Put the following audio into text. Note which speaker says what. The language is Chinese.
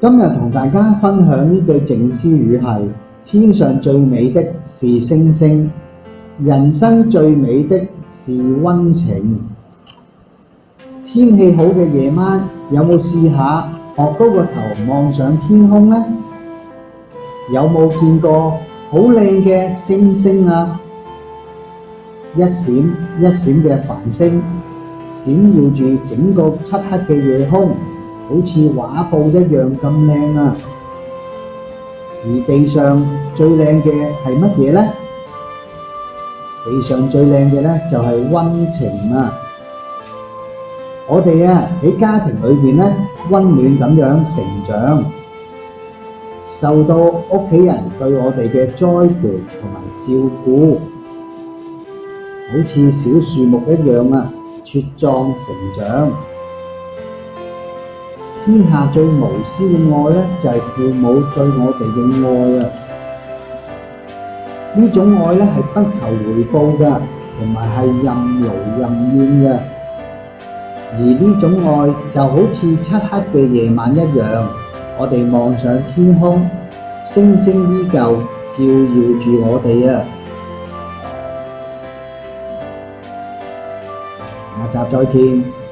Speaker 1: 今日同大家分享呢句靜思語係：天上最美的是星星，人生最美的是温情。天氣好嘅夜晚，有冇試下擲高個頭望上天空呢？有冇見過好靚嘅星星啊？一閃一閃嘅繁星，閃耀住整個漆黑嘅夜空。好似画布一样咁靓啊！而地上最靓嘅系乜嘢咧？地上最靓嘅咧就系温情啊！我哋啊喺家庭里边咧温暖咁样成长，受到屋企人对我哋嘅栽培同埋照顾，好似小树木一样啊茁壮成长。天下最无私嘅爱咧，就系父母对我哋嘅爱啊！呢种爱咧系不求回报噶，同埋系任劳任怨嘅。而呢种爱就好似漆黑嘅夜晚一样，我哋望上天空，星星依旧照耀住我哋啊！下集再见。